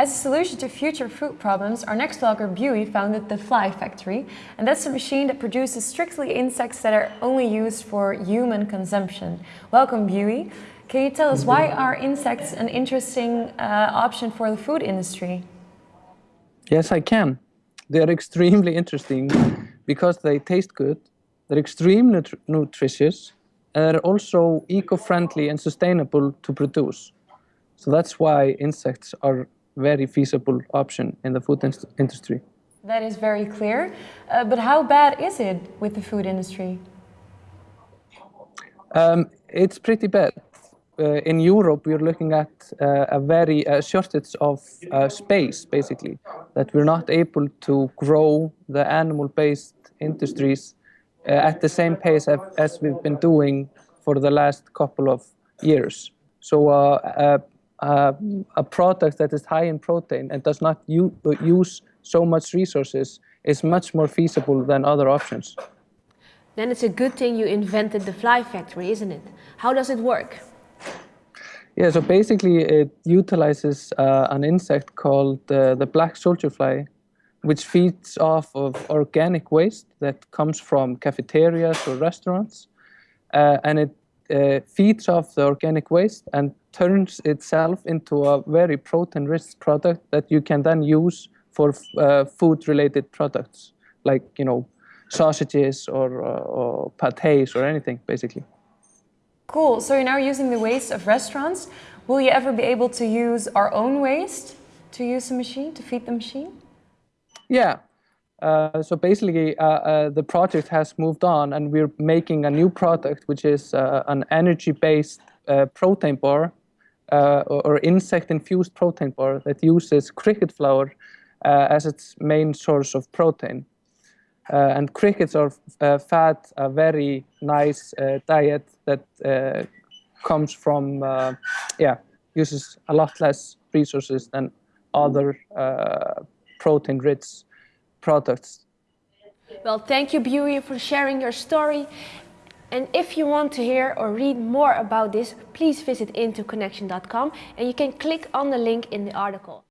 As a solution to future food problems, our next vlogger Buey founded the Fly Factory, and that's a machine that produces strictly insects that are only used for human consumption. Welcome Buey. Can you tell us why are insects an interesting uh, option for the food industry? Yes, I can. They're extremely interesting because they taste good, they're extremely nutri nutritious, and they're also eco-friendly and sustainable to produce. So that's why insects are very feasible option in the food industry. That is very clear. Uh, but how bad is it with the food industry? Um, it's pretty bad. Uh, in Europe, we're looking at uh, a very uh, shortage of uh, space, basically, that we're not able to grow the animal-based industries uh, at the same pace as we've been doing for the last couple of years. So uh, uh, a product that is high in protein and does not use so much resources is much more feasible than other options. Then it's a good thing you invented the fly factory, isn't it? How does it work? Yeah, so basically it utilizes uh, an insect called uh, the black soldier fly, which feeds off of organic waste that comes from cafeterias or restaurants. Uh, and it uh, feeds off the organic waste and turns itself into a very protein-rich product that you can then use for uh, food-related products, like you know, sausages or, uh, or pâtés or anything, basically. Cool. So you're now using the waste of restaurants. Will you ever be able to use our own waste to use the machine, to feed the machine? Yeah. Uh, so basically, uh, uh, the project has moved on and we're making a new product, which is uh, an energy-based uh, protein bar uh, or, or insect-infused protein bar that uses cricket flour uh, as its main source of protein. Uh, and crickets are uh, fat, a very nice diet that comes from, yeah, uses a lot less resources than other protein-rich products. Well, thank you, Buey, for sharing your story. And if you want to hear or read more about this, please visit intoconnection.com and you can click on the link in the article.